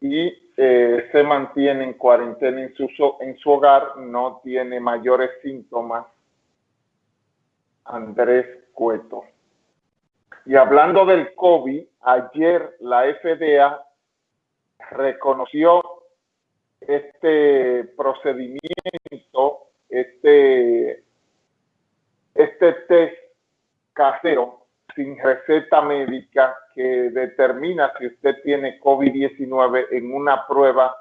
y eh, se mantiene en cuarentena en su, en su hogar, no tiene mayores síntomas. Andrés Cueto. Y hablando del COVID, ayer la FDA reconoció este procedimiento, este, este test casero sin receta médica que determina si usted tiene COVID-19 en una prueba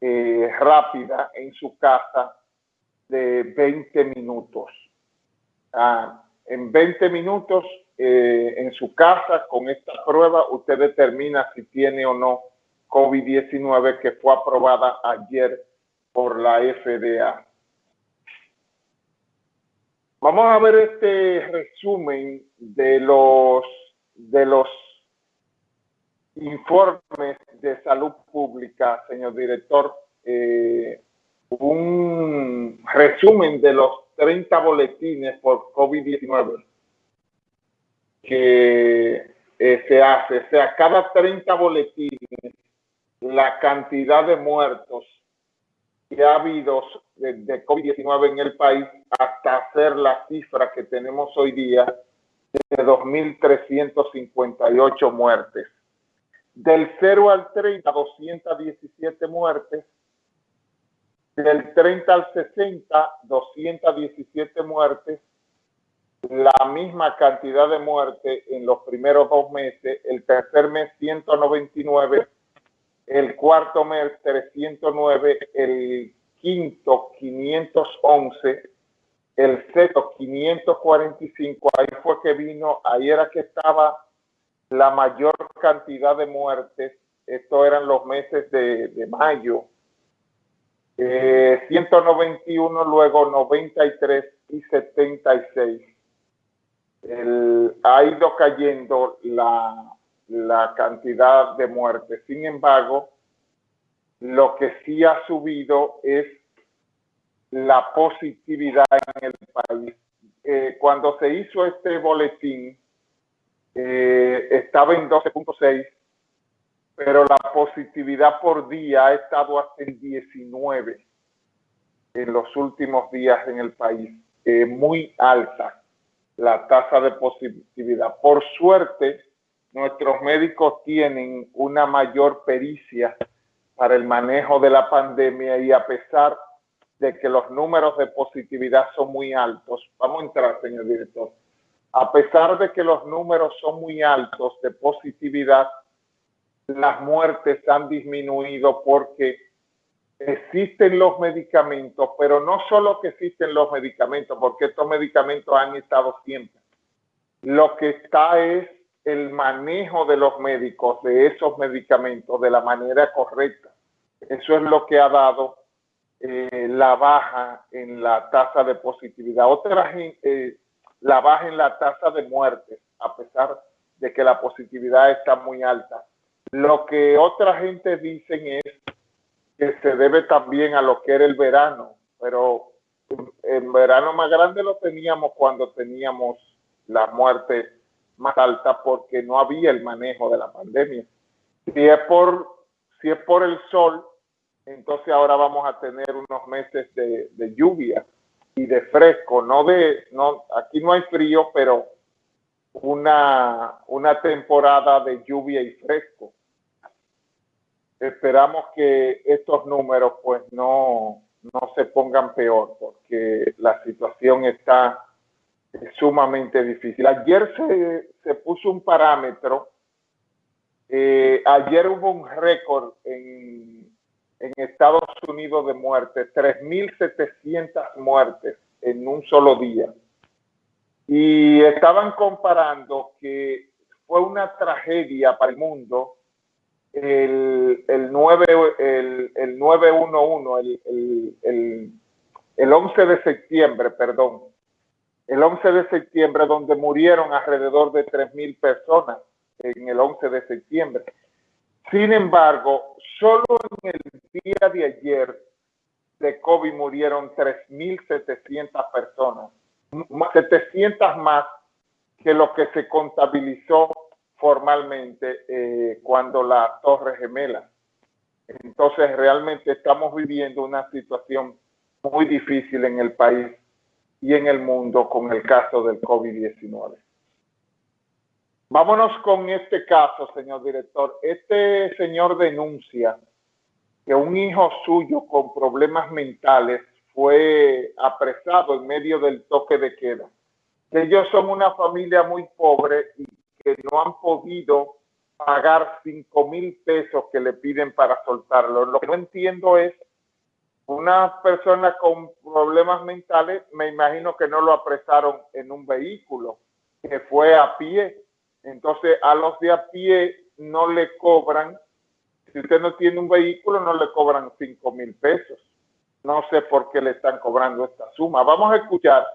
eh, rápida en su casa de 20 minutos. Ah, en 20 minutos eh, en su casa con esta prueba usted determina si tiene o no COVID-19 que fue aprobada ayer por la FDA. Vamos a ver este resumen de los, de los informes de salud pública, señor director. Eh, un resumen de los 30 boletines por COVID-19 que eh, se hace. O sea, cada 30 boletines, la cantidad de muertos que ha habido de, COVID-19 en el país hasta hacer la cifra que tenemos hoy día de 2.358 muertes. Del 0 al 30, 217 muertes. Del 30 al 60, 217 muertes. La misma cantidad de muertes en los primeros dos meses. El tercer mes, 199 el cuarto mes 309, el quinto 511, el sexto 545, ahí fue que vino, ahí era que estaba la mayor cantidad de muertes, estos eran los meses de, mayo, 191, eh, luego 93 y 76. ha ido cayendo la, la cantidad de muertes. Sin embargo, lo que sí ha subido es la positividad en el país. Eh, cuando se hizo este boletín, eh, estaba en 12.6, pero la positividad por día ha estado hasta en 19 en los últimos días en el país. Eh, muy alta la tasa de positividad. Por suerte, nuestros médicos tienen una mayor pericia para el manejo de la pandemia y a pesar de que los números de positividad son muy altos, vamos a entrar, señor director, a pesar de que los números son muy altos de positividad, las muertes han disminuido porque existen los medicamentos, pero no solo que existen los medicamentos, porque estos medicamentos han estado siempre. Lo que está es el manejo de los médicos de esos medicamentos de la manera correcta. Eso es lo que ha dado eh, la baja en la tasa de positividad. Otra eh, la baja en la tasa de muerte, a pesar de que la positividad está muy alta. Lo que otra gente dicen es que se debe también a lo que era el verano, pero el verano más grande lo teníamos cuando teníamos la muerte más alta porque no había el manejo de la pandemia. Si es por, si es por el sol, entonces ahora vamos a tener unos meses de, lluvia y de fresco, no de, no, aquí no hay frío, pero una, una temporada de lluvia y fresco. Esperamos que estos números pues no, no se pongan peor porque la situación está es sumamente difícil. Ayer se, se puso un parámetro, eh, ayer hubo un récord en, en Estados Unidos de muertes, 3.700 muertes en un solo día. Y estaban comparando que fue una tragedia para el mundo el, el, 9, el, el 911, el, el, el 11 de septiembre, perdón, el 11 de septiembre, donde murieron alrededor de 3.000 personas en el 11 de septiembre. Sin embargo, solo en el día de ayer de COVID murieron 3.700 personas, 700 más que lo que se contabilizó formalmente eh, cuando la torre gemela. Entonces realmente estamos viviendo una situación muy difícil en el país y en el mundo con el caso del COVID-19. Vámonos con este caso, señor director. Este señor denuncia que un hijo suyo con problemas mentales fue apresado en medio del toque de queda. Que ellos son una familia muy pobre y que no han podido pagar cinco mil pesos que le piden para soltarlo. Lo que no entiendo es una persona con problemas mentales, me imagino que no lo apresaron en un vehículo, que fue a pie. Entonces a los de a pie no le cobran, si usted no tiene un vehículo no le cobran cinco mil pesos. No sé por qué le están cobrando esta suma. Vamos a escuchar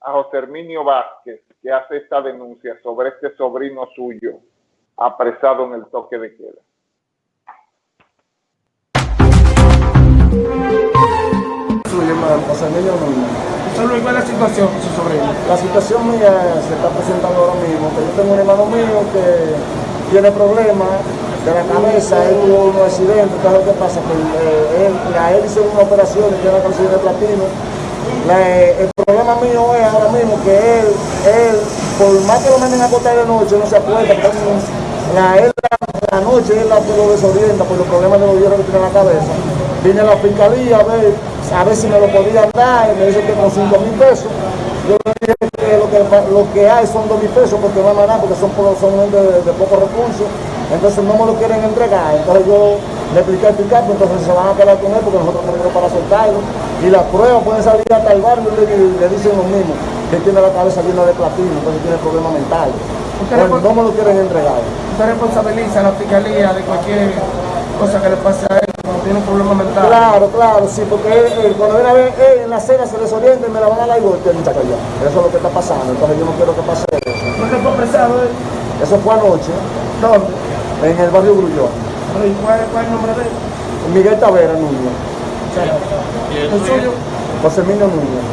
a José Herminio Vázquez, que hace esta denuncia sobre este sobrino suyo apresado en el toque de queda. Suyo, hermano, José Emilio Núñez. Solo igual la situación con su sobrino. La situación mía se está presentando ahora mismo, que yo tengo un hermano mío que tiene problemas de la cabeza, él tuvo un accidente, ¿sabes lo que pasa? Que eh, él, a él hizo una operación y tiene una canción de platino. La- el problema mío es ahora mismo que él, él, por más que lo manden a acostar de noche, no se acuerda, la, él la, la noche él la, lo desorienta por los problemas de los hierros que tiene en la cabeza. Vine a la fiscalía a ver, a ver si me lo podían dar, y me dice que con 5 mil pesos. Yo le dije que lo que, lo que hay son 2 mil pesos porque no hay nada, porque son, son gente de, de pocos recursos. Entonces no me lo quieren entregar. Entonces yo le expliqué al picapo, entonces se van a quedar con él porque nosotros tenemos para soltarlo. Y las pruebas pueden salir hasta el barrio y le, le dicen lo mismo, que tiene la cabeza llena de platino, entonces tiene problemas mentales. Bueno, le- no me lo quieren entregar. Usted responsabiliza a la fiscalía de cualquier cosa que le pase a él tiene un problema mental. Claro, claro, sí, porque él, él, cuando viene a ver, él en la cena se desorienta y me la van a dar y golpea el muchacho allá. Eso es lo que está pasando, entonces yo no quiero que pase eso. ¿Por qué fue apresado él? Eso fue anoche, ¿Dónde? en el barrio Grullón. ¿Y cuál, cuál es el nombre de él? Miguel Tavera Núñez, sea, ¿El suyo? José Emilio Núñez.